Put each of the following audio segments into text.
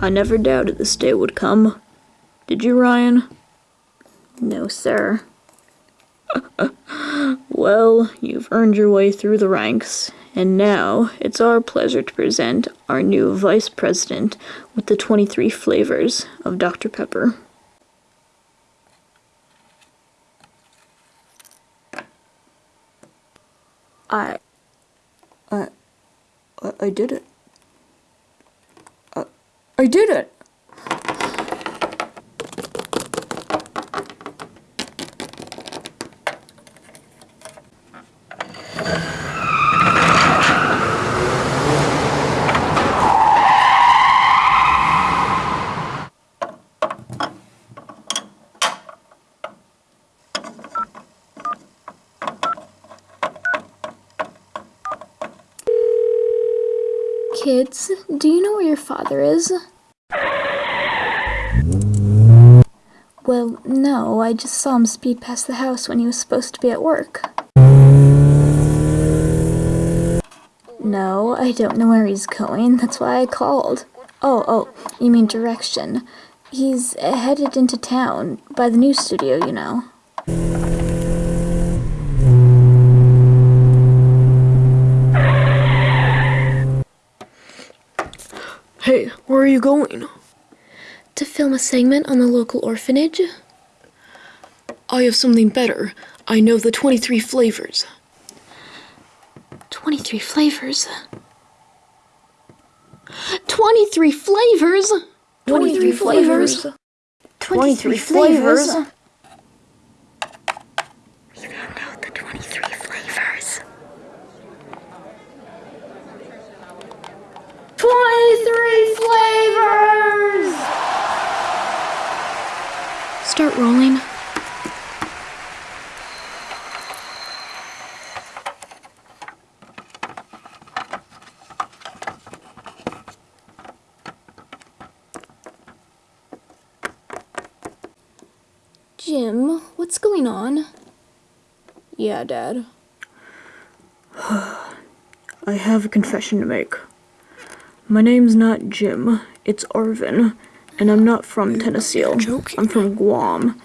I never doubted this day would come. Did you, Ryan? No, sir. Well, you've earned your way through the ranks, and now it's our pleasure to present our new vice president with the 23 flavors of Dr. Pepper. I. I. I, did it. I, did it! Kids, do you know where your father is? Well, no, I just saw him speed past the house when he was supposed to be at work. No, I don't know where he's going, that's why I called. Oh, oh, you mean direction. He's headed into town, by the news studio, you know. Where are you going? to film a segment on the local orphanage. I have something better. I know the 23 flavors. 23 flavors. 23 flavors? 23 flavors. 23 flavors. You don't know the 23 flavors. 23 flavors! Start rolling. Jim, what's going on? Yeah, Dad. I have a confession to make. My name's not Jim, it's Arvin, and I'm not from Tennessee. I'm from Guam.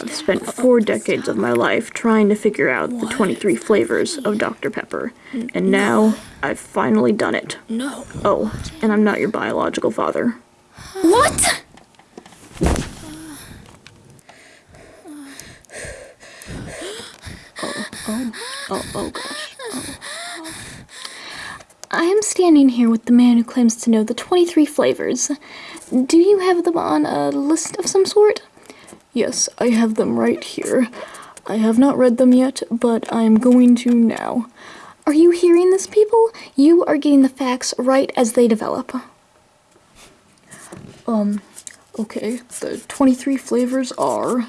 I've spent four decades of my life trying to figure out the 23 flavors of Dr. Pepper, and now I've finally done it. No. Oh, and I'm not your biological father. What? Oh oh, oh, oh gosh. I am standing here with the man who claims to know the 23 flavors. Do you have them on a list of some sort? Yes, I have them right here. I have not read them yet, but I am going to now. Are you hearing this, people? You are getting the facts right as they develop. Um, okay, the 23 flavors are.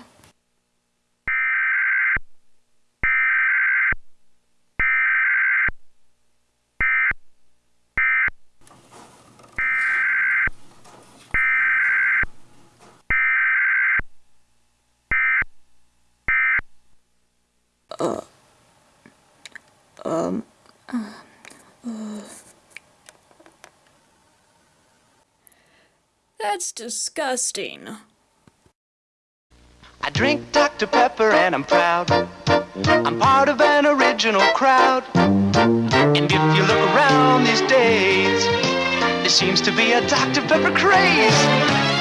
That's disgusting. I drink Dr. Pepper and I'm proud. I'm part of an original crowd. And if you look around these days, there seems to be a Dr. Pepper craze.